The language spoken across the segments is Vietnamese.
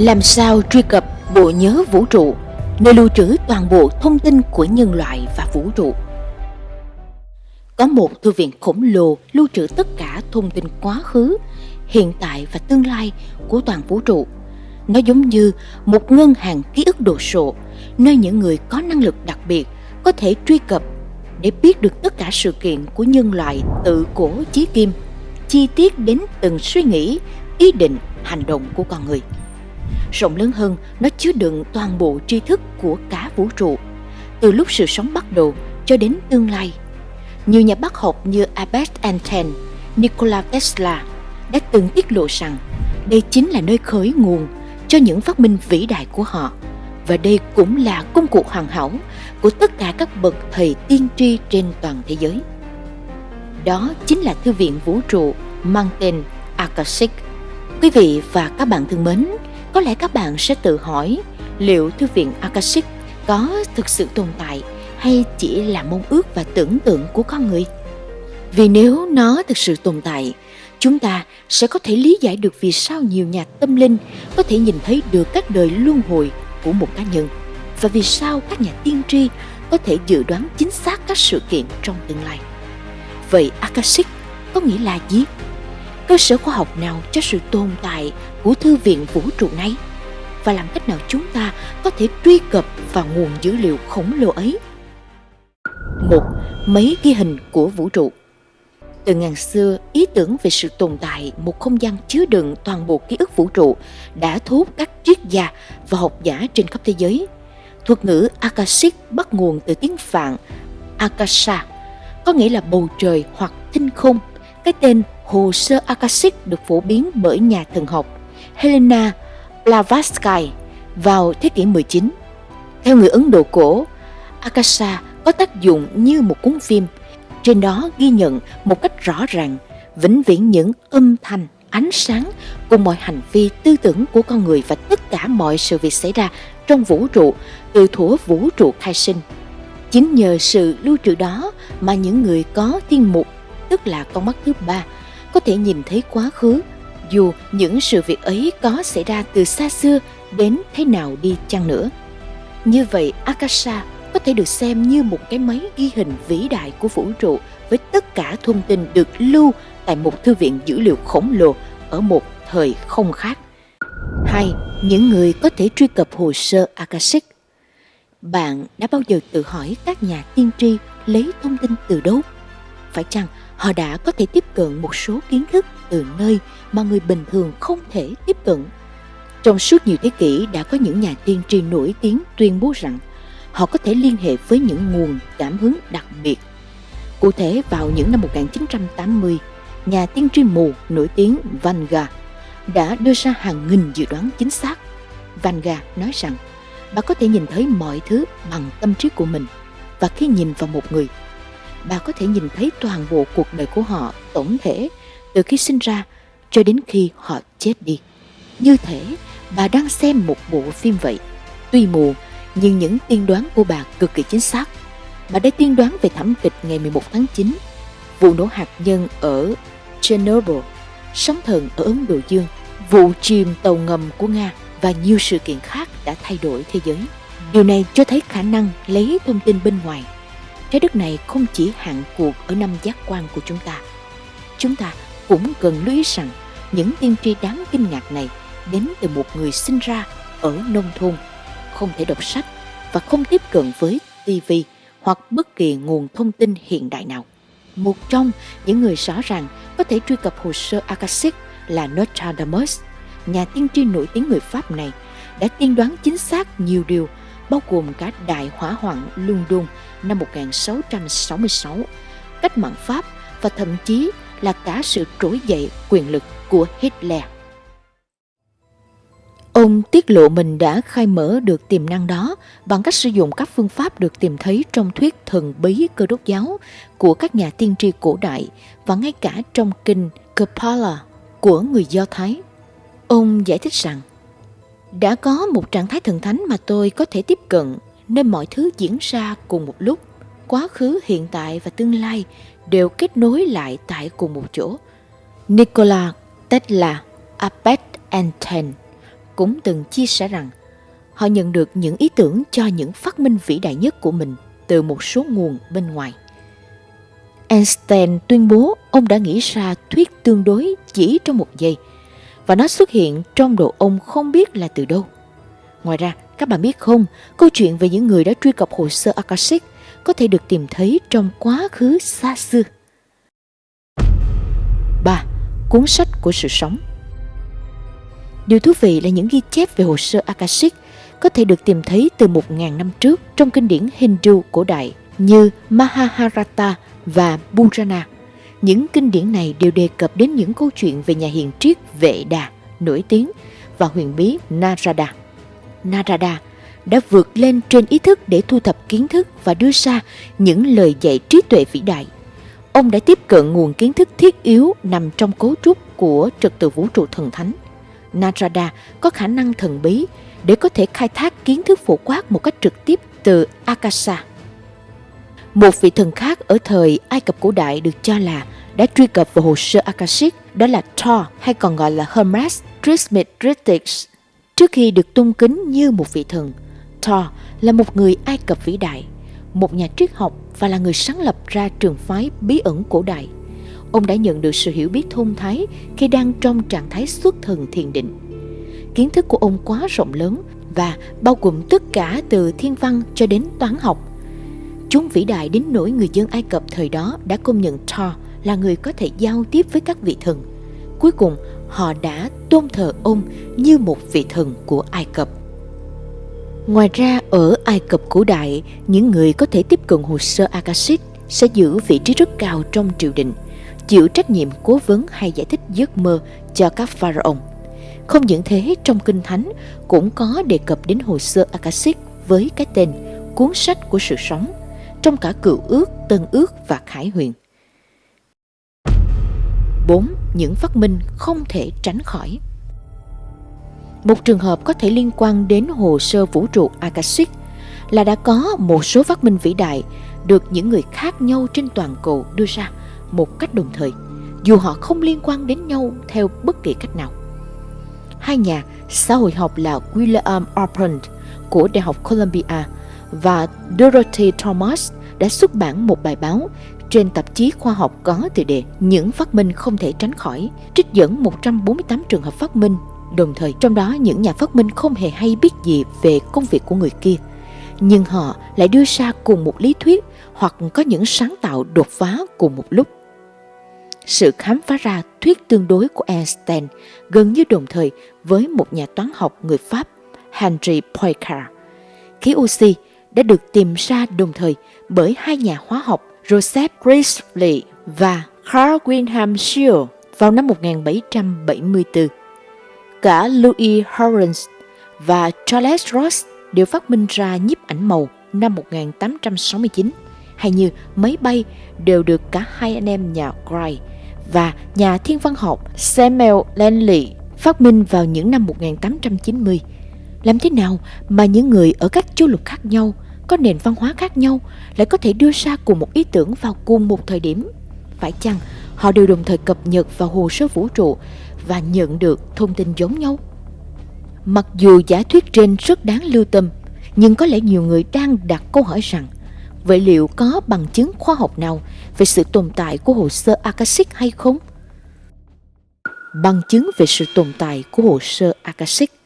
Làm sao truy cập bộ nhớ vũ trụ, nơi lưu trữ toàn bộ thông tin của nhân loại và vũ trụ? Có một thư viện khổng lồ lưu trữ tất cả thông tin quá khứ, hiện tại và tương lai của toàn vũ trụ. Nó giống như một ngân hàng ký ức đồ sộ, nơi những người có năng lực đặc biệt có thể truy cập để biết được tất cả sự kiện của nhân loại từ cổ chí kim, chi tiết đến từng suy nghĩ, ý định, hành động của con người. Rộng lớn hơn, nó chứa đựng toàn bộ tri thức của cả vũ trụ, từ lúc sự sống bắt đầu cho đến tương lai. Nhiều nhà bác học như Albert Einstein, Nikola Tesla đã từng tiết lộ rằng đây chính là nơi khởi nguồn cho những phát minh vĩ đại của họ và đây cũng là công cụ hoàn hảo của tất cả các bậc thầy tiên tri trên toàn thế giới. Đó chính là thư viện vũ trụ mang tên Akashic. Quý vị và các bạn thân mến, có lẽ các bạn sẽ tự hỏi liệu thư viện Akashic có thực sự tồn tại hay chỉ là mong ước và tưởng tượng của con người? Vì nếu nó thực sự tồn tại, chúng ta sẽ có thể lý giải được vì sao nhiều nhà tâm linh có thể nhìn thấy được các đời luân hồi của một cá nhân và vì sao các nhà tiên tri có thể dự đoán chính xác các sự kiện trong tương lai. Vậy Akashic có nghĩa là gì? Cơ sở khoa học nào cho sự tồn tại của thư viện vũ trụ này? Và làm cách nào chúng ta có thể truy cập vào nguồn dữ liệu khổng lồ ấy? Một, mấy ghi hình của vũ trụ từ ngàn xưa, ý tưởng về sự tồn tại một không gian chứa đựng toàn bộ ký ức vũ trụ đã thu hút các triết gia và học giả trên khắp thế giới. Thuật ngữ Akashic bắt nguồn từ tiếng Phạn Akasha, có nghĩa là bầu trời hoặc thinh không. Cái tên hồ sơ Akashic được phổ biến bởi nhà thần học Helena Blavatsky vào thế kỷ 19. Theo người Ấn Độ cổ, Akasha có tác dụng như một cuốn phim trên đó ghi nhận một cách rõ ràng, vĩnh viễn những âm thanh, ánh sáng cùng mọi hành vi tư tưởng của con người và tất cả mọi sự việc xảy ra trong vũ trụ từ thuở vũ trụ khai sinh. Chính nhờ sự lưu trữ đó mà những người có thiên mục, tức là con mắt thứ ba, có thể nhìn thấy quá khứ, dù những sự việc ấy có xảy ra từ xa xưa đến thế nào đi chăng nữa. Như vậy, Akasha có thể được xem như một cái máy ghi hình vĩ đại của vũ trụ với tất cả thông tin được lưu tại một thư viện dữ liệu khổng lồ ở một thời không khác. hay những người có thể truy cập hồ sơ Akashic. Bạn đã bao giờ tự hỏi các nhà tiên tri lấy thông tin từ đâu? Phải chăng họ đã có thể tiếp cận một số kiến thức từ nơi mà người bình thường không thể tiếp cận? Trong suốt nhiều thế kỷ đã có những nhà tiên tri nổi tiếng tuyên bố rằng họ có thể liên hệ với những nguồn cảm hứng đặc biệt. Cụ thể vào những năm 1980, nhà tiên tri mù nổi tiếng Vanga đã đưa ra hàng nghìn dự đoán chính xác. Vanga nói rằng bà có thể nhìn thấy mọi thứ bằng tâm trí của mình và khi nhìn vào một người, bà có thể nhìn thấy toàn bộ cuộc đời của họ tổng thể từ khi sinh ra cho đến khi họ chết đi. Như thế bà đang xem một bộ phim vậy. Tuy mù nhưng những tiên đoán của bà cực kỳ chính xác. Bà đã tiên đoán về thảm kịch ngày 11 tháng 9, vụ nổ hạt nhân ở Chernobyl, sóng thần ở Ấn Độ Dương, vụ chìm tàu ngầm của Nga và nhiều sự kiện khác đã thay đổi thế giới. Điều này cho thấy khả năng lấy thông tin bên ngoài. Trái đất này không chỉ hạn cuộc ở năm giác quan của chúng ta. Chúng ta cũng cần lưu ý rằng những tiên tri đáng kinh ngạc này đến từ một người sinh ra ở nông thôn không thể đọc sách và không tiếp cận với TV hoặc bất kỳ nguồn thông tin hiện đại nào. Một trong những người rõ ràng có thể truy cập hồ sơ Akashic là Nostradamus, nhà tiên tri nổi tiếng người Pháp này, đã tiên đoán chính xác nhiều điều, bao gồm cả đại hỏa hoạn London năm 1666, cách mạng Pháp và thậm chí là cả sự trỗi dậy quyền lực của Hitler. Ông tiết lộ mình đã khai mở được tiềm năng đó bằng cách sử dụng các phương pháp được tìm thấy trong thuyết thần bí cơ đốc giáo của các nhà tiên tri cổ đại và ngay cả trong kinh Kapala của người Do Thái. Ông giải thích rằng, đã có một trạng thái thần thánh mà tôi có thể tiếp cận nên mọi thứ diễn ra cùng một lúc. Quá khứ, hiện tại và tương lai đều kết nối lại tại cùng một chỗ. Nikola Tesla, Albert Einstein cũng từng chia sẻ rằng họ nhận được những ý tưởng cho những phát minh vĩ đại nhất của mình từ một số nguồn bên ngoài. Einstein tuyên bố ông đã nghĩ ra thuyết tương đối chỉ trong một giây và nó xuất hiện trong đầu ông không biết là từ đâu. Ngoài ra, các bạn biết không, câu chuyện về những người đã truy cập hồ sơ Akashic có thể được tìm thấy trong quá khứ xa xưa. 3. Cuốn sách của sự sống Điều thú vị là những ghi chép về hồ sơ Akashic có thể được tìm thấy từ 1.000 năm trước trong kinh điển Hindu cổ đại như Mahabharata và Purana. Những kinh điển này đều đề cập đến những câu chuyện về nhà hiền triết, Vệ Đà, nổi tiếng và huyền bí Narada. Narada đã vượt lên trên ý thức để thu thập kiến thức và đưa ra những lời dạy trí tuệ vĩ đại. Ông đã tiếp cận nguồn kiến thức thiết yếu nằm trong cấu trúc của trật tự vũ trụ thần thánh. Narada có khả năng thần bí để có thể khai thác kiến thức phổ quát một cách trực tiếp từ Akasha. Một vị thần khác ở thời Ai Cập cổ đại được cho là đã truy cập vào hồ sơ Akashic đó là Thor hay còn gọi là Hermes Trismegistus. Trước khi được tôn kính như một vị thần, Thor là một người Ai Cập vĩ đại, một nhà triết học và là người sáng lập ra trường phái bí ẩn cổ đại. Ông đã nhận được sự hiểu biết thông thái khi đang trong trạng thái xuất thần thiền định. Kiến thức của ông quá rộng lớn và bao gồm tất cả từ thiên văn cho đến toán học. Chúng vĩ đại đến nỗi người dân Ai Cập thời đó đã công nhận Thor là người có thể giao tiếp với các vị thần. Cuối cùng, họ đã tôn thờ ông như một vị thần của Ai Cập. Ngoài ra, ở Ai Cập cổ đại, những người có thể tiếp cận hồ sơ Akashic sẽ giữ vị trí rất cao trong triều đình, chịu trách nhiệm cố vấn hay giải thích giấc mơ cho các pharaoh. Không những thế, trong Kinh Thánh cũng có đề cập đến hồ sơ Akashic với cái tên Cuốn sách của sự sống, trong cả cựu ước, tân ước và khải huyền. 4. Những phát minh không thể tránh khỏi Một trường hợp có thể liên quan đến hồ sơ vũ trụ Akashic là đã có một số phát minh vĩ đại được những người khác nhau trên toàn cầu đưa ra một cách đồng thời, dù họ không liên quan đến nhau theo bất kỳ cách nào. Hai nhà xã hội học là William Arpent của Đại học Columbia và Dorothy Thomas đã xuất bản một bài báo trên tạp chí khoa học có tựa đề Những phát minh không thể tránh khỏi, trích dẫn 148 trường hợp phát minh, đồng thời trong đó những nhà phát minh không hề hay biết gì về công việc của người kia. Nhưng họ lại đưa ra cùng một lý thuyết hoặc có những sáng tạo đột phá cùng một lúc. Sự khám phá ra thuyết tương đối của Einstein gần như đồng thời với một nhà toán học người Pháp Henri Poincaré. Khí oxy đã được tìm ra đồng thời bởi hai nhà hóa học Joseph Priestley và Carl Wilhelm Scheele vào năm 1774. Cả Louis Horrens và Charles Ross đều phát minh ra nhiếp ảnh màu năm 1869, hay như máy bay đều được cả hai anh em nhà Gray và nhà thiên văn học Samuel Langley phát minh vào những năm 1890. Làm thế nào mà những người ở các châu lục khác nhau có nền văn hóa khác nhau lại có thể đưa ra cùng một ý tưởng vào cùng một thời điểm. Phải chăng họ đều đồng thời cập nhật vào hồ sơ vũ trụ và nhận được thông tin giống nhau? Mặc dù giả thuyết trên rất đáng lưu tâm, nhưng có lẽ nhiều người đang đặt câu hỏi rằng vậy liệu có bằng chứng khoa học nào về sự tồn tại của hồ sơ Akashic hay không? Bằng chứng về sự tồn tại của hồ sơ Akashic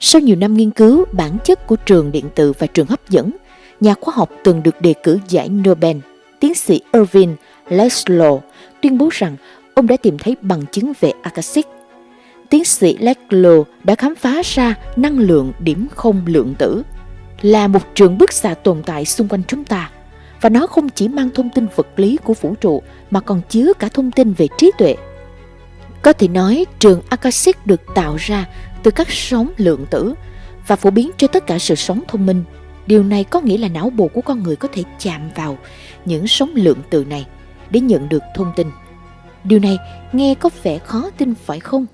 sau nhiều năm nghiên cứu bản chất của trường điện tử và trường hấp dẫn, nhà khoa học từng được đề cử giải Nobel, tiến sĩ Irvin Laszlo tuyên bố rằng ông đã tìm thấy bằng chứng về Akashic. Tiến sĩ Laszlo đã khám phá ra năng lượng điểm không lượng tử là một trường bức xạ tồn tại xung quanh chúng ta và nó không chỉ mang thông tin vật lý của vũ trụ mà còn chứa cả thông tin về trí tuệ. Có thể nói trường Akashic được tạo ra từ các sóng lượng tử và phổ biến cho tất cả sự sống thông minh Điều này có nghĩa là não bộ của con người có thể chạm vào những sóng lượng tử này để nhận được thông tin. Điều này nghe có vẻ khó tin phải không?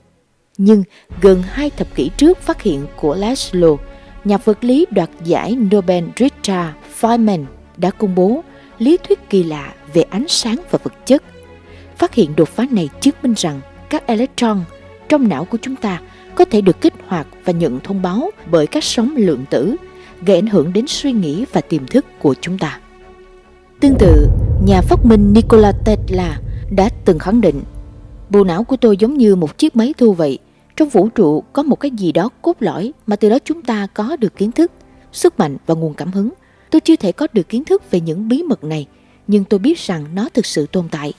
Nhưng gần hai thập kỷ trước phát hiện của Laszlo, nhà vật lý đoạt giải Nobel Richard Feynman đã công bố lý thuyết kỳ lạ về ánh sáng và vật chất. Phát hiện đột phá này chứng minh rằng các electron trong não của chúng ta có thể được kích hoạt và nhận thông báo bởi các sóng lượng tử, gây ảnh hưởng đến suy nghĩ và tiềm thức của chúng ta. Tương tự, nhà phát minh Nikola Tesla đã từng khẳng định Bộ não của tôi giống như một chiếc máy thu vậy. Trong vũ trụ có một cái gì đó cốt lõi mà từ đó chúng ta có được kiến thức, sức mạnh và nguồn cảm hứng. Tôi chưa thể có được kiến thức về những bí mật này, nhưng tôi biết rằng nó thực sự tồn tại.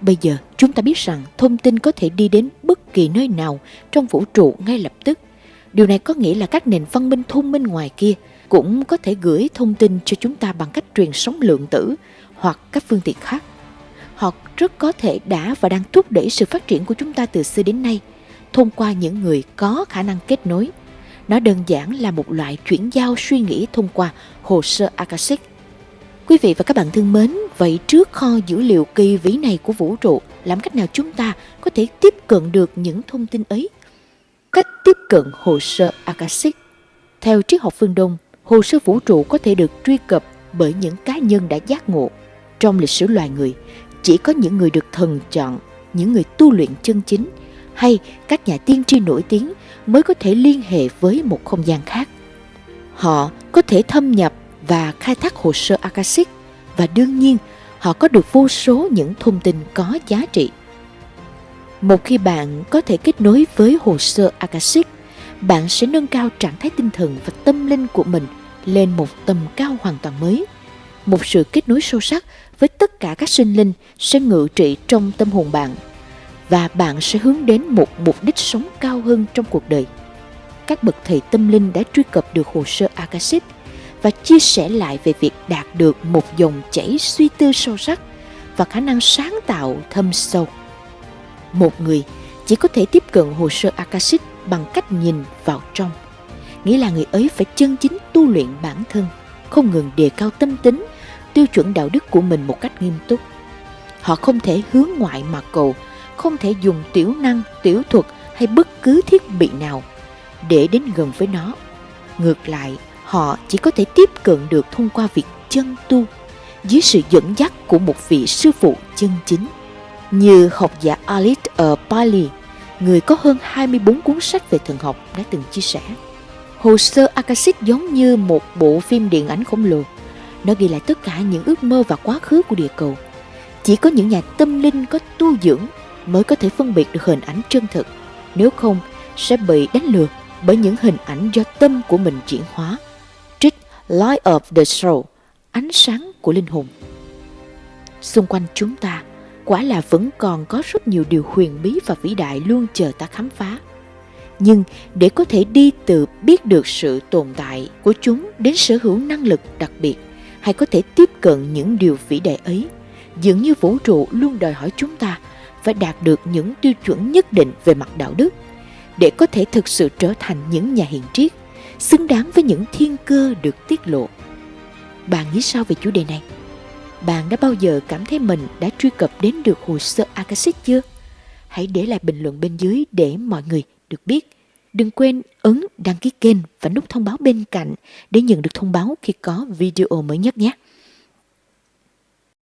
Bây giờ, chúng ta biết rằng thông tin có thể đi đến bất kỳ nơi nào trong vũ trụ ngay lập tức. Điều này có nghĩa là các nền văn minh thông minh ngoài kia cũng có thể gửi thông tin cho chúng ta bằng cách truyền sóng lượng tử hoặc các phương tiện khác. Họ rất có thể đã và đang thúc đẩy sự phát triển của chúng ta từ xưa đến nay thông qua những người có khả năng kết nối. Nó đơn giản là một loại chuyển giao suy nghĩ thông qua hồ sơ Akashic. Quý vị và các bạn thân mến, vậy trước kho dữ liệu kỳ vĩ này của vũ trụ, làm cách nào chúng ta có thể tiếp cận được những thông tin ấy? Cách tiếp cận hồ sơ Akashic Theo triết học phương Đông, hồ sơ vũ trụ có thể được truy cập bởi những cá nhân đã giác ngộ. Trong lịch sử loài người, chỉ có những người được thần chọn, những người tu luyện chân chính hay các nhà tiên tri nổi tiếng mới có thể liên hệ với một không gian khác. Họ có thể thâm nhập và khai thác hồ sơ Akashic và đương nhiên họ có được vô số những thông tin có giá trị. Một khi bạn có thể kết nối với hồ sơ Akashic, bạn sẽ nâng cao trạng thái tinh thần và tâm linh của mình lên một tầm cao hoàn toàn mới. Một sự kết nối sâu sắc với tất cả các sinh linh sẽ ngự trị trong tâm hồn bạn và bạn sẽ hướng đến một mục đích sống cao hơn trong cuộc đời. Các bậc thầy tâm linh đã truy cập được hồ sơ Akashic và chia sẻ lại về việc đạt được một dòng chảy suy tư sâu sắc và khả năng sáng tạo thâm sâu. Một người chỉ có thể tiếp cận hồ sơ Akashic bằng cách nhìn vào trong. Nghĩa là người ấy phải chân chính tu luyện bản thân, không ngừng đề cao tâm tính, tiêu chuẩn đạo đức của mình một cách nghiêm túc. Họ không thể hướng ngoại mà cầu, không thể dùng tiểu năng, tiểu thuật hay bất cứ thiết bị nào để đến gần với nó. Ngược lại, họ chỉ có thể tiếp cận được thông qua việc chân tu dưới sự dẫn dắt của một vị sư phụ chân chính. Như học giả Alit ở Bali người có hơn 24 cuốn sách về thần học đã từng chia sẻ. Hồ sơ Akashic giống như một bộ phim điện ảnh khổng lồ. Nó ghi lại tất cả những ước mơ và quá khứ của địa cầu. Chỉ có những nhà tâm linh có tu dưỡng mới có thể phân biệt được hình ảnh chân thực. Nếu không, sẽ bị đánh lừa bởi những hình ảnh do tâm của mình chuyển hóa. Light of the Soul, ánh sáng của linh hồn. Xung quanh chúng ta, quả là vẫn còn có rất nhiều điều huyền bí và vĩ đại luôn chờ ta khám phá. Nhưng để có thể đi từ biết được sự tồn tại của chúng đến sở hữu năng lực đặc biệt hay có thể tiếp cận những điều vĩ đại ấy, dường như vũ trụ luôn đòi hỏi chúng ta phải đạt được những tiêu chuẩn nhất định về mặt đạo đức để có thể thực sự trở thành những nhà hiền triết xứng đáng với những thiên cơ được tiết lộ. Bạn nghĩ sao về chủ đề này? Bạn đã bao giờ cảm thấy mình đã truy cập đến được hồ sơ Akashic chưa? Hãy để lại bình luận bên dưới để mọi người được biết. Đừng quên ấn đăng ký kênh và nút thông báo bên cạnh để nhận được thông báo khi có video mới nhất nhé.